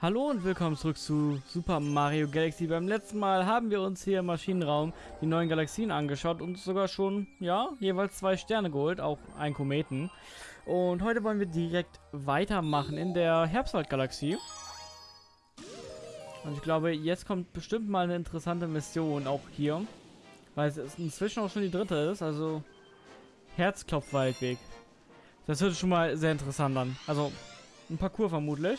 Hallo und willkommen zurück zu Super Mario Galaxy. Beim letzten Mal haben wir uns hier im Maschinenraum die neuen Galaxien angeschaut und sogar schon, ja, jeweils zwei Sterne geholt, auch ein Kometen. Und heute wollen wir direkt weitermachen in der Herbstwald-Galaxie. Und ich glaube, jetzt kommt bestimmt mal eine interessante Mission auch hier. Weil es inzwischen auch schon die dritte ist, also Herzklopfwaldweg. Das sich schon mal sehr interessant an. Also ein Parcours vermutlich.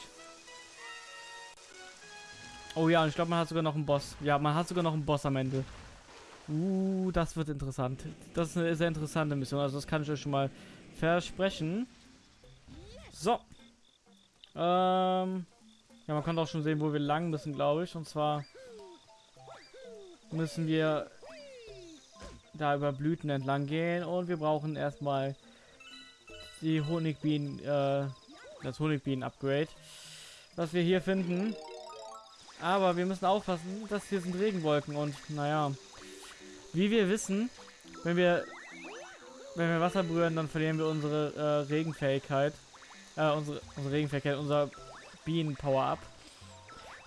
Oh ja, und ich glaube, man hat sogar noch einen Boss. Ja, man hat sogar noch einen Boss am Ende. Uh, das wird interessant. Das ist eine sehr interessante Mission. Also das kann ich euch schon mal versprechen. So. Ähm. Ja, man kann auch schon sehen, wo wir lang müssen, glaube ich. Und zwar müssen wir da über Blüten entlang gehen. Und wir brauchen erstmal die Honigbienen, äh, das Honigbienen-Upgrade. Was wir hier finden. Aber wir müssen aufpassen, dass hier sind Regenwolken und naja. Wie wir wissen, wenn wir wenn wir Wasser berühren, dann verlieren wir unsere äh, Regenfähigkeit. Äh, unsere, unsere Regenfähigkeit, unser Bienen-Power-Up.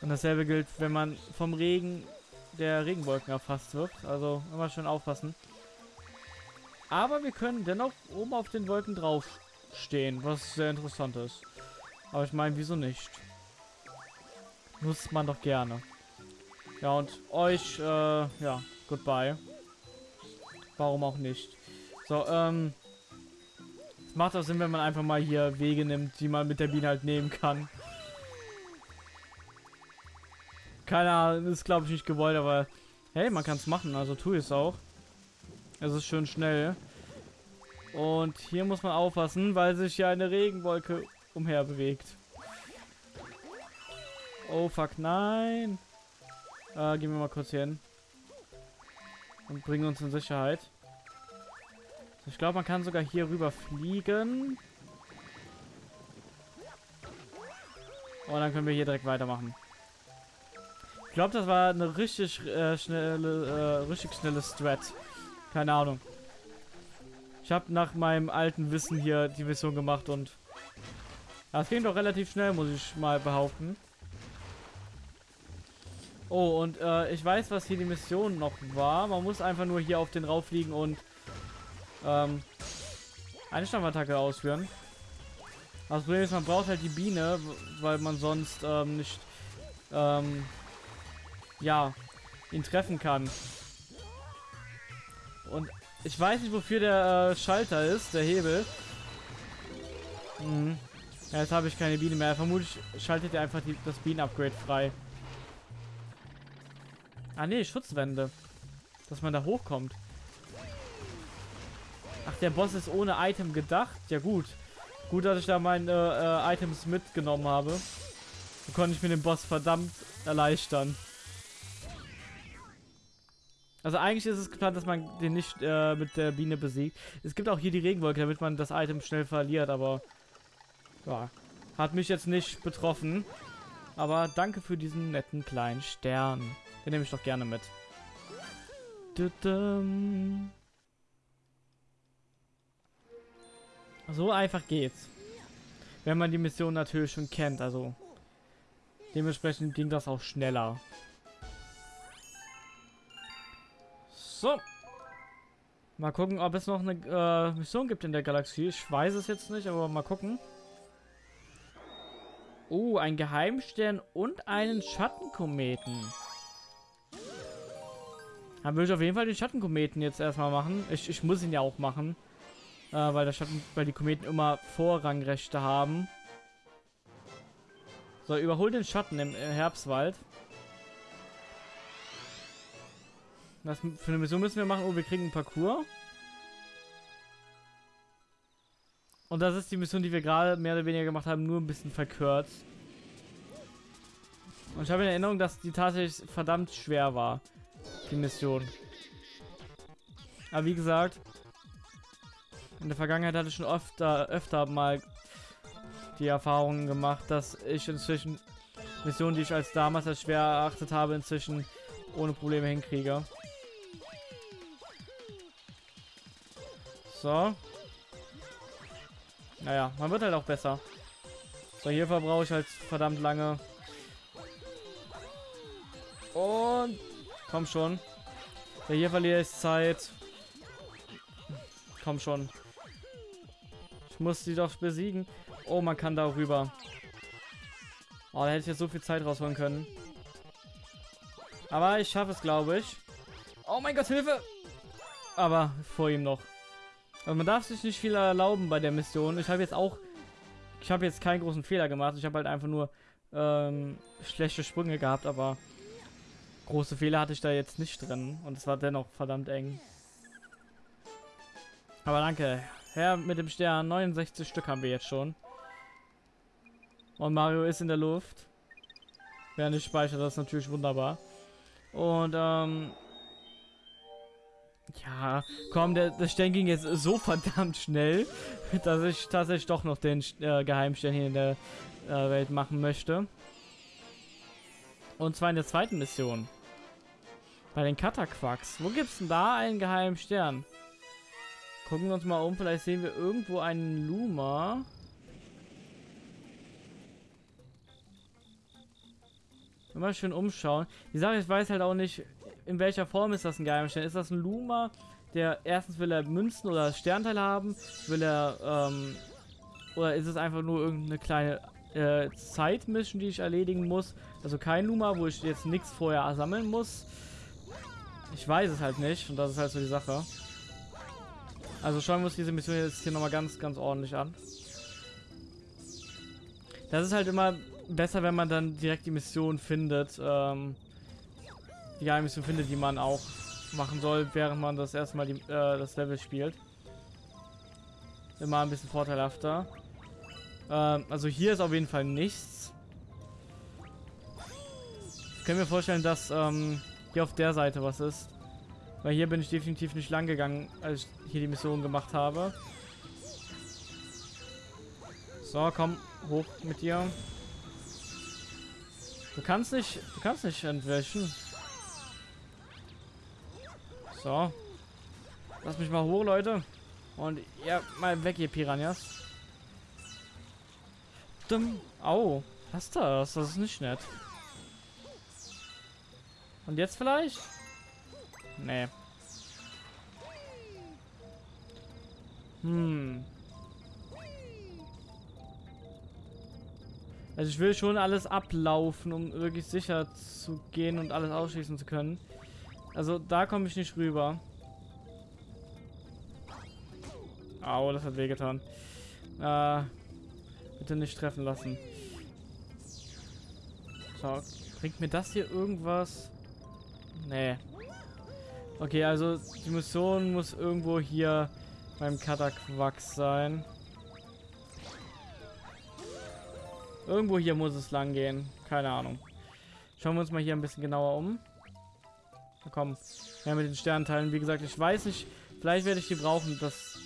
Und dasselbe gilt, wenn man vom Regen der Regenwolken erfasst wird. Also immer schön aufpassen. Aber wir können dennoch oben auf den Wolken drauf stehen, was sehr interessant ist. Aber ich meine, wieso nicht? Nutzt man doch gerne. Ja, und euch, äh, ja, goodbye. Warum auch nicht. So, ähm... Es macht auch Sinn, wenn man einfach mal hier Wege nimmt, die man mit der Biene halt nehmen kann. Keine Ahnung, ist glaube ich nicht gewollt, aber hey, man kann es machen, also tue ich es auch. Es ist schön schnell. Und hier muss man aufpassen, weil sich ja eine Regenwolke umher bewegt. Oh fuck, nein. Äh, gehen wir mal kurz hier hin. Und bringen uns in Sicherheit. Ich glaube, man kann sogar hier rüber fliegen. Und dann können wir hier direkt weitermachen. Ich glaube, das war eine richtig äh, schnelle, äh, richtig schnelle Strat. Keine Ahnung. Ich habe nach meinem alten Wissen hier die Mission gemacht und das ging doch relativ schnell, muss ich mal behaupten. Oh, und äh, ich weiß, was hier die Mission noch war. Man muss einfach nur hier auf den rauffliegen und ähm, eine Stampfattacke ausführen. Das Problem ist, man braucht halt die Biene, weil man sonst ähm, nicht ähm, ja, ihn treffen kann. Und ich weiß nicht, wofür der äh, Schalter ist, der Hebel. Mhm. Ja, jetzt habe ich keine Biene mehr. Vermutlich schaltet er einfach die, das Bienen-Upgrade frei. Ah nee, Schutzwände. Dass man da hochkommt. Ach, der Boss ist ohne Item gedacht. Ja gut. Gut, dass ich da meine äh, Items mitgenommen habe. So konnte ich mir den Boss verdammt erleichtern. Also eigentlich ist es geplant, dass man den nicht äh, mit der Biene besiegt. Es gibt auch hier die Regenwolke, damit man das Item schnell verliert, aber ja, hat mich jetzt nicht betroffen. Aber danke für diesen netten kleinen Stern. Den nehme ich doch gerne mit. So einfach geht's. Wenn man die Mission natürlich schon kennt, also dementsprechend ging das auch schneller. So. Mal gucken, ob es noch eine äh, Mission gibt in der Galaxie. Ich weiß es jetzt nicht, aber mal gucken. Oh, ein Geheimstern und einen Schattenkometen. Dann würde ich auf jeden Fall den Schattenkometen jetzt erstmal machen. Ich, ich muss ihn ja auch machen. Äh, weil, der Schatten, weil die Kometen immer Vorrangrechte haben. So, überhol den Schatten im Herbstwald. Was für eine Mission müssen wir machen? Oh, wir kriegen einen Parcours. Und das ist die Mission, die wir gerade mehr oder weniger gemacht haben, nur ein bisschen verkürzt. Und ich habe in Erinnerung, dass die tatsächlich verdammt schwer war die Mission. Aber wie gesagt, in der Vergangenheit hatte ich schon öfter, öfter mal die Erfahrungen gemacht, dass ich inzwischen Missionen, die ich als damals als schwer erachtet habe, inzwischen ohne Probleme hinkriege. So. Naja, man wird halt auch besser. So, hier verbrauche ich halt verdammt lange. Und komm schon. Ja, hier verliere ich Zeit. Komm schon. Ich muss die doch besiegen. Oh, man kann da rüber. Oh, da hätte ich jetzt so viel Zeit rausholen können. Aber ich schaffe es, glaube ich. Oh mein Gott, Hilfe! Aber vor ihm noch. Aber man darf sich nicht viel erlauben bei der Mission. Ich habe jetzt auch... Ich habe jetzt keinen großen Fehler gemacht. Ich habe halt einfach nur ähm, schlechte Sprünge gehabt, aber große Fehler hatte ich da jetzt nicht drin. Und es war dennoch verdammt eng. Aber danke. Herr mit dem Stern. 69 Stück haben wir jetzt schon. Und Mario ist in der Luft. Während ich speichere, das ist natürlich wunderbar. Und, ähm... Ja, komm, der, der Stern ging jetzt so verdammt schnell, dass ich tatsächlich doch noch den äh, Geheimstern hier in der äh, Welt machen möchte. Und zwar in der zweiten Mission. Bei den Kataquaks. Wo gibt's denn da einen geheimen Stern? Gucken wir uns mal um. Vielleicht sehen wir irgendwo einen Luma. Immer schön umschauen. Die Sache, ich weiß halt auch nicht, in welcher Form ist das ein Geheimstern. Ist das ein Luma, der erstens will er Münzen oder Sternteile haben? Will er, ähm, oder ist es einfach nur irgendeine kleine äh, Zeitmission, die ich erledigen muss? Also kein Luma, wo ich jetzt nichts vorher sammeln muss. Ich weiß es halt nicht und das ist halt so die Sache. Also schauen wir uns diese Mission jetzt hier nochmal ganz, ganz ordentlich an. Das ist halt immer besser, wenn man dann direkt die Mission findet, ähm, die Geheimmission findet, die man auch machen soll, während man das erstmal die, äh, das Level spielt. Immer ein bisschen vorteilhafter. Ähm, also hier ist auf jeden Fall nichts. Ich kann mir vorstellen, dass ähm, hier auf der Seite was ist. Weil hier bin ich definitiv nicht lang gegangen, als ich hier die Mission gemacht habe. So, komm, hoch mit dir. Du kannst nicht, du kannst nicht entwischen. So. Lass mich mal hoch, Leute. Und ja, mal weg, ihr Piranhas. Dumm. Au. Was ist das? Das ist nicht nett. Und jetzt vielleicht? Nee. Hm. Also ich will schon alles ablaufen, um wirklich sicher zu gehen und alles ausschließen zu können. Also da komme ich nicht rüber. Au, das hat wehgetan. Äh, bitte nicht treffen lassen. So, bringt mir das hier irgendwas? Nee. Okay, also die Mission muss irgendwo hier beim Kataquax sein. Irgendwo hier muss es lang gehen. Keine Ahnung. Schauen wir uns mal hier ein bisschen genauer um. Na komm. Ja, mit den Sternteilen. Wie gesagt, ich weiß nicht. Vielleicht werde ich die brauchen. Das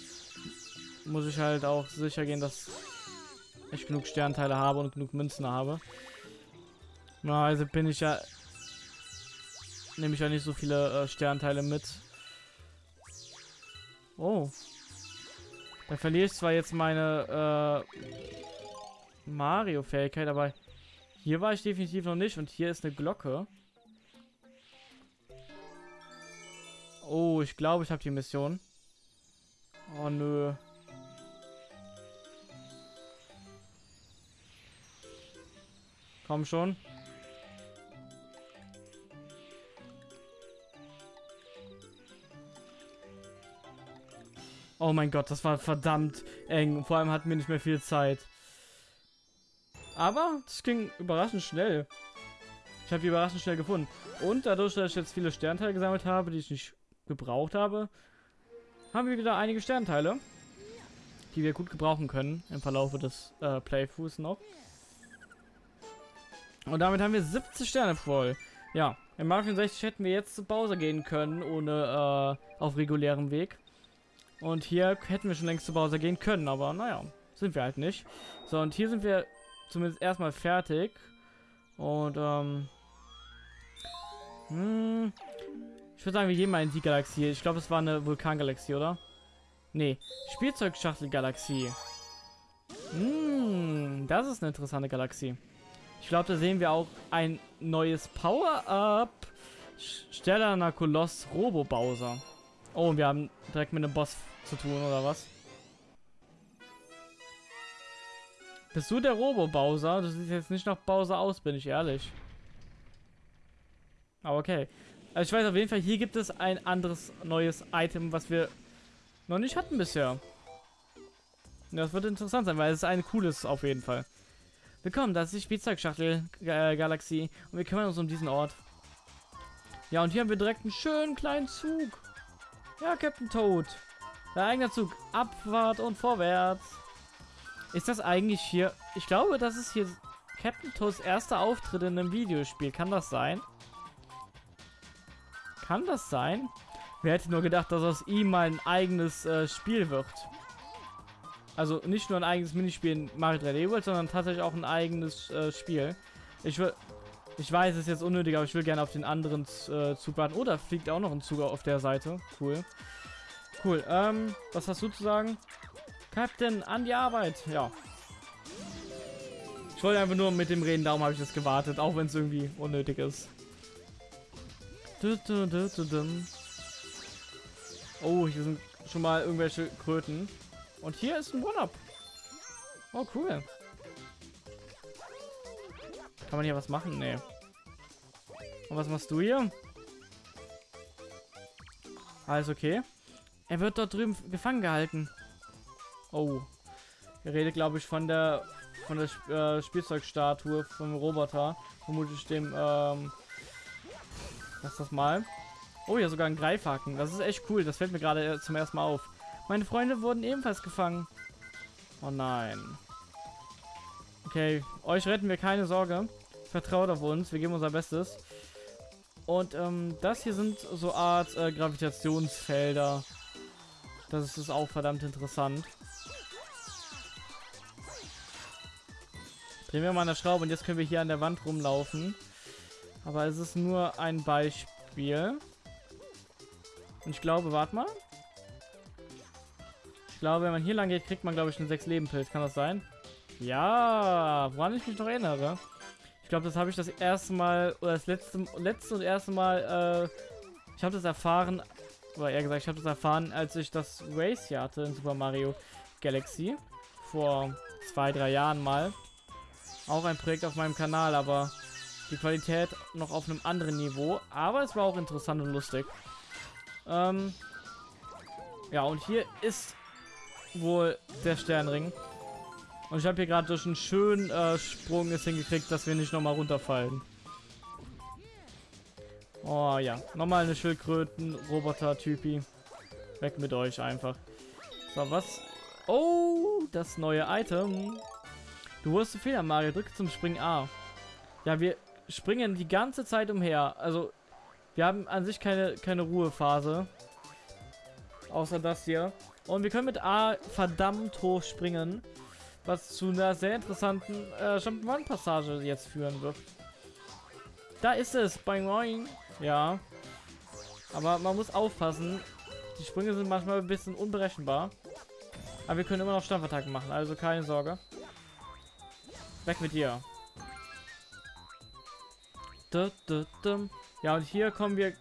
muss ich halt auch sicher gehen, dass ich genug Sternteile habe und genug Münzen habe. Na, also bin ich ja... Nehme ich ja nicht so viele äh, Sternteile mit. Oh. Da verliere ich zwar jetzt meine äh, Mario-Fähigkeit, aber hier war ich definitiv noch nicht. Und hier ist eine Glocke. Oh, ich glaube, ich habe die Mission. Oh, nö. Komm schon. Oh mein Gott, das war verdammt eng. Vor allem hatten wir nicht mehr viel Zeit. Aber das ging überraschend schnell. Ich habe die überraschend schnell gefunden. Und dadurch, dass ich jetzt viele Sternteile gesammelt habe, die ich nicht gebraucht habe, haben wir wieder einige Sternteile, die wir gut gebrauchen können im Verlauf des äh, Playthroughs noch. Und damit haben wir 70 Sterne voll. Ja, in Mario 64 hätten wir jetzt zu Bowser gehen können, ohne äh, auf regulärem Weg. Und hier hätten wir schon längst zu Bowser gehen können, aber naja, sind wir halt nicht. So, und hier sind wir zumindest erstmal fertig. Und, ähm... Hm, ich würde sagen, wir gehen mal in die Galaxie. Ich glaube, es war eine Vulkangalaxie, oder? Nee, Spielzeugschachtelgalaxie. Hm, das ist eine interessante Galaxie. Ich glaube, da sehen wir auch ein neues Power-Up. Sterner Koloss Robo Bowser. Oh, und wir haben direkt mit einem Boss zu tun, oder was? Bist du der Robo Bowser? Du siehst jetzt nicht nach Bowser aus, bin ich ehrlich. Aber okay. Also ich weiß auf jeden Fall, hier gibt es ein anderes neues Item, was wir noch nicht hatten bisher. Das wird interessant sein, weil es ist ein cooles auf jeden Fall. Willkommen, das ist die Spielzeugschachtel äh, Galaxie und wir kümmern uns um diesen Ort. Ja, und hier haben wir direkt einen schönen kleinen Zug. Ja, Captain Toad. Der eigene Zug. Abfahrt und vorwärts. Ist das eigentlich hier... Ich glaube, das ist hier Captain Toads erster Auftritt in einem Videospiel. Kann das sein? Kann das sein? Wer hätte nur gedacht, dass aus ihm mal ein eigenes äh, Spiel wird? Also nicht nur ein eigenes Minispiel in Mario 3D World, sondern tatsächlich auch ein eigenes äh, Spiel. Ich will, ich weiß, es ist jetzt unnötig, aber ich will gerne auf den anderen äh, Zug warten. Oh, da fliegt auch noch ein Zug auf der Seite. Cool. Cool. Ähm, was hast du zu sagen? Captain, an die Arbeit. Ja. Ich wollte einfach nur mit dem reden, darum habe ich das gewartet, auch wenn es irgendwie unnötig ist. Oh, hier sind schon mal irgendwelche Kröten. Und hier ist ein One-Up. Oh, cool. Kann man hier was machen? Nee. Und was machst du hier? Alles okay. Er wird dort drüben gefangen gehalten. Oh. Er redet, glaube ich, von der von der äh, Spielzeugstatue vom Roboter. Vermutlich dem, ähm... Lass das mal. Oh, ja, sogar ein Greifhaken. Das ist echt cool. Das fällt mir gerade äh, zum ersten Mal auf. Meine Freunde wurden ebenfalls gefangen. Oh nein. Okay, euch retten wir keine Sorge. Vertraut auf uns, wir geben unser Bestes. Und ähm, das hier sind so Art äh, Gravitationsfelder. Das ist auch verdammt interessant. Drehen wir mal eine Schraube und jetzt können wir hier an der Wand rumlaufen. Aber es ist nur ein Beispiel. Und ich glaube, warte mal. Ich glaube, wenn man hier lang geht, kriegt man, glaube ich, einen 6 Leben Pilz. Kann das sein? Ja, woran ich mich noch erinnere. Ich glaube, das habe ich das erste Mal, oder das letzte, letzte und erste Mal, äh, ich habe das erfahren, oder eher gesagt, ich habe das erfahren, als ich das Race hier hatte in Super Mario Galaxy. Vor zwei, drei Jahren mal. Auch ein Projekt auf meinem Kanal, aber die Qualität noch auf einem anderen Niveau. Aber es war auch interessant und lustig. Ähm, ja, und hier ist wohl der Sternring. Und ich habe hier gerade durch einen schönen äh, Sprung es hingekriegt, dass wir nicht nochmal runterfallen. Oh ja, nochmal eine Schildkröten-Roboter-Typi. Weg mit euch einfach. So, was? Oh, das neue Item. Du wurdest Fehler, Mario. Drücke zum Springen A. Ja, wir springen die ganze Zeit umher. Also, wir haben an sich keine, keine Ruhephase. Außer das hier. Und wir können mit A verdammt hoch springen. Was zu einer sehr interessanten äh, Jump'n'Run-Passage jetzt führen wird. Da ist es. Boing, boing. Ja. Aber man muss aufpassen. Die Sprünge sind manchmal ein bisschen unberechenbar. Aber wir können immer noch Stampfattacken machen. Also keine Sorge. Weg mit dir. Ja, und hier kommen wir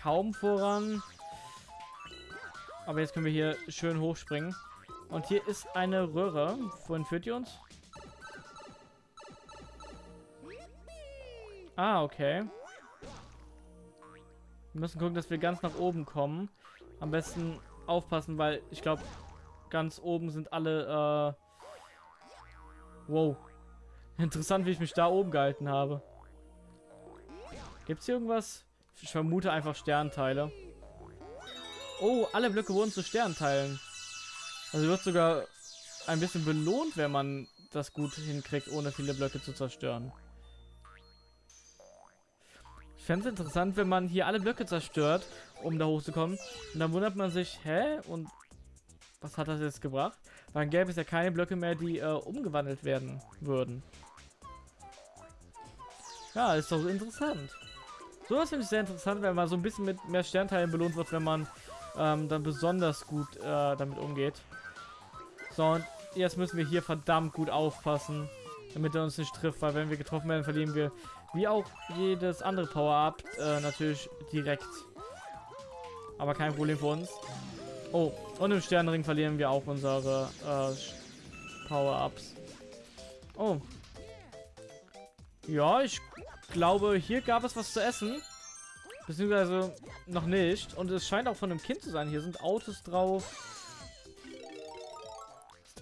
kaum voran. Aber jetzt können wir hier schön hochspringen. Und hier ist eine Röhre. Wohin führt die uns? Ah, okay. Wir müssen gucken, dass wir ganz nach oben kommen. Am besten aufpassen, weil ich glaube, ganz oben sind alle... Äh wow. Interessant, wie ich mich da oben gehalten habe. Gibt es hier irgendwas? Ich vermute einfach Sternteile. Oh, alle Blöcke wurden zu Sternteilen. Also wird sogar ein bisschen belohnt, wenn man das gut hinkriegt, ohne viele Blöcke zu zerstören. Ich fände es interessant, wenn man hier alle Blöcke zerstört, um da hochzukommen. Und dann wundert man sich, hä? Und was hat das jetzt gebracht? Weil dann gäbe es ja keine Blöcke mehr, die äh, umgewandelt werden würden. Ja, ist doch interessant. Sowas finde ich sehr interessant, wenn man so ein bisschen mit mehr Sternteilen belohnt wird, wenn man ähm, dann besonders gut äh, damit umgeht. So, und jetzt müssen wir hier verdammt gut aufpassen, damit er uns nicht trifft, weil wenn wir getroffen werden, verlieren wir, wie auch jedes andere Power-Up, äh, natürlich direkt. Aber kein Problem für uns. Oh, und im Sternenring verlieren wir auch unsere äh, Power-Ups. Oh. Ja, ich glaube, hier gab es was zu essen. Beziehungsweise noch nicht. Und es scheint auch von einem Kind zu sein. Hier sind Autos drauf.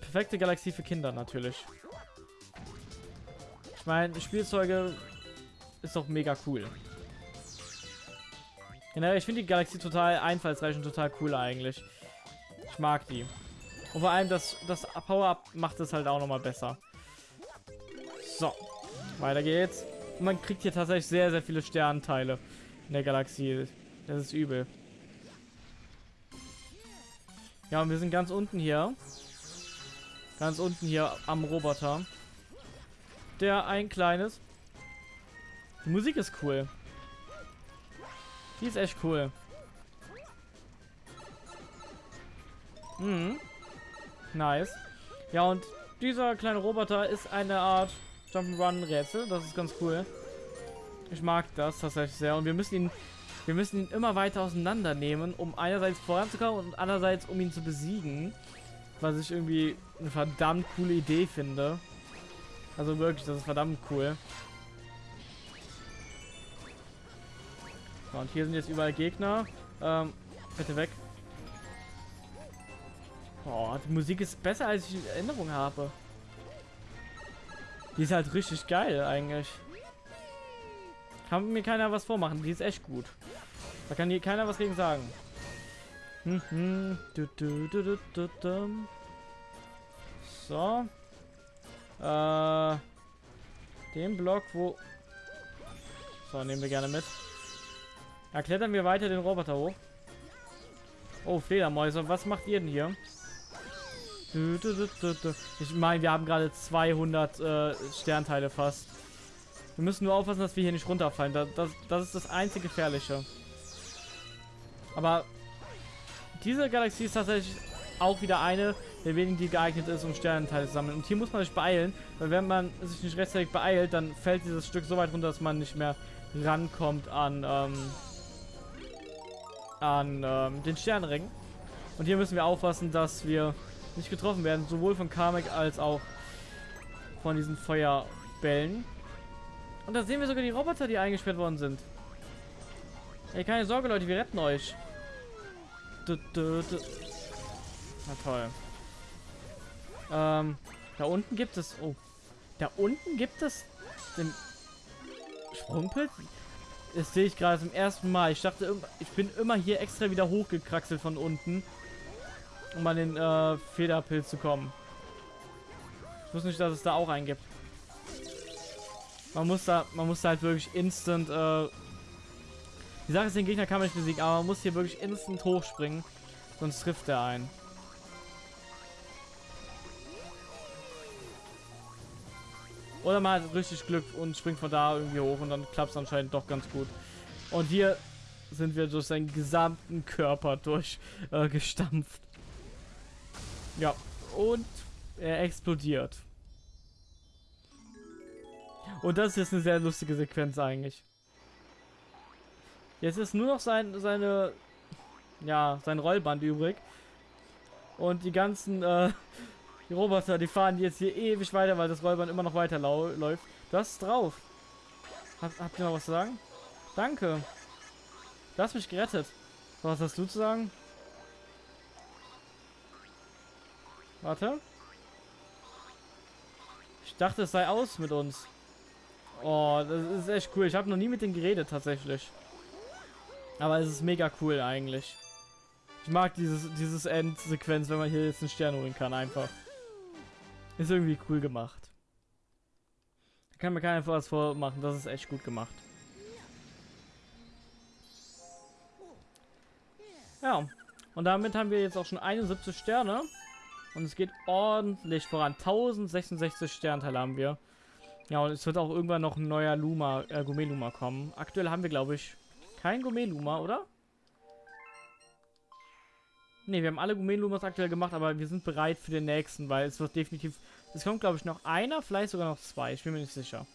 Perfekte Galaxie für Kinder natürlich. Ich meine, Spielzeuge ist doch mega cool. Generell, ich finde die Galaxie total einfallsreich und total cool eigentlich. Ich mag die. Und vor allem das, das Power-Up macht es halt auch nochmal besser. So, weiter geht's. Man kriegt hier tatsächlich sehr, sehr viele Sternteile in der Galaxie. Das ist übel. Ja, und wir sind ganz unten hier. Ganz unten hier am Roboter. Der ein kleines. Die Musik ist cool. Die ist echt cool. Mhm. Nice. Ja, und dieser kleine Roboter ist eine Art Jump'n'Run-Rätsel. Das ist ganz cool. Ich mag das tatsächlich sehr. Und wir müssen ihn, wir müssen ihn immer weiter auseinandernehmen, um einerseits voranzukommen und andererseits um ihn zu besiegen. Was ich irgendwie eine verdammt coole Idee finde. Also wirklich, das ist verdammt cool. So, und hier sind jetzt überall Gegner. Ähm, bitte weg. Boah, die Musik ist besser, als ich in Erinnerung habe. Die ist halt richtig geil eigentlich. Kann mir keiner was vormachen. Die ist echt gut. Da kann hier keiner was gegen sagen. Hm, hm. So. Äh, den Block, wo... So, nehmen wir gerne mit. Da klettern wir weiter den Roboter hoch. Oh, Fledermäuse. Was macht ihr denn hier? Ich meine, wir haben gerade 200 äh, Sternteile fast. Wir müssen nur aufpassen, dass wir hier nicht runterfallen. Das, das, das ist das einzige Gefährliche. Aber diese Galaxie ist tatsächlich auch wieder eine der wenigen, die geeignet ist, um Sternenteile zu sammeln. Und hier muss man sich beeilen, weil wenn man sich nicht rechtzeitig beeilt, dann fällt dieses Stück so weit runter, dass man nicht mehr rankommt an, ähm, an ähm, den Sternenring. Und hier müssen wir aufpassen, dass wir nicht getroffen werden, sowohl von Kamek als auch von diesen Feuerbällen. Und da sehen wir sogar die Roboter, die eingesperrt worden sind. Ey, keine Sorge, Leute, wir retten euch. Du, du, du. Na toll. Ähm, da unten gibt es... Oh. Da unten gibt es den Sprungpilz? Das sehe ich gerade zum ersten Mal. Ich dachte, ich bin immer hier extra wieder hochgekraxelt von unten, um an den äh, Federpilz zu kommen. Ich wusste nicht, dass es da auch einen gibt. Man muss da, man muss da halt wirklich instant, äh, die Sache ist, den Gegner kann man nicht besiegen, aber man muss hier wirklich instant hochspringen, sonst trifft er einen. Oder man hat richtig Glück und springt von da irgendwie hoch und dann klappt es anscheinend doch ganz gut. Und hier sind wir durch seinen gesamten Körper durchgestampft. Äh, ja, und er explodiert. Und das ist jetzt eine sehr lustige Sequenz eigentlich. Jetzt ist nur noch sein, seine, ja, sein Rollband übrig. Und die ganzen äh, die Roboter, die fahren jetzt hier ewig weiter, weil das Rollband immer noch weiter läuft. Hast es drauf. Hab, habt ihr noch was zu sagen? Danke. Du hast mich gerettet. Was hast du zu sagen? Warte. Ich dachte, es sei aus mit uns. Oh, das ist echt cool. Ich habe noch nie mit denen geredet, tatsächlich. Aber es ist mega cool eigentlich. Ich mag dieses, dieses Endsequenz, wenn man hier jetzt einen Stern holen kann, einfach. Ist irgendwie cool gemacht. Da kann mir keiner was vormachen, das ist echt gut gemacht. Ja, und damit haben wir jetzt auch schon 71 Sterne. Und es geht ordentlich voran. 1066 Sternteile haben wir. Ja, und es wird auch irgendwann noch ein neuer Luma, äh, Gourmet Luma kommen. Aktuell haben wir, glaube ich, kein Gourmet Luma, oder? Ne, wir haben alle Gourmet Lumas aktuell gemacht, aber wir sind bereit für den nächsten, weil es wird definitiv Es kommt, glaube ich, noch einer, vielleicht sogar noch zwei. Ich bin mir nicht sicher.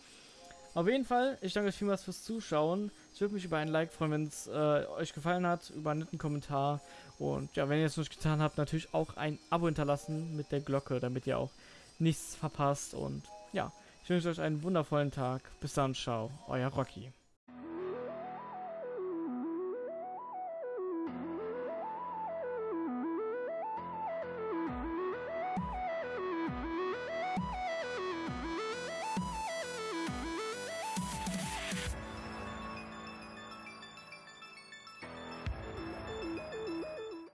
Auf jeden Fall, ich danke euch vielmals fürs Zuschauen. Ich würde mich über ein Like freuen, wenn es äh, euch gefallen hat, über einen netten Kommentar. Und ja, wenn ihr es noch nicht getan habt, natürlich auch ein Abo hinterlassen mit der Glocke, damit ihr auch nichts verpasst. Und ja, ich wünsche euch einen wundervollen Tag. Bis dann, ciao, euer Rocky.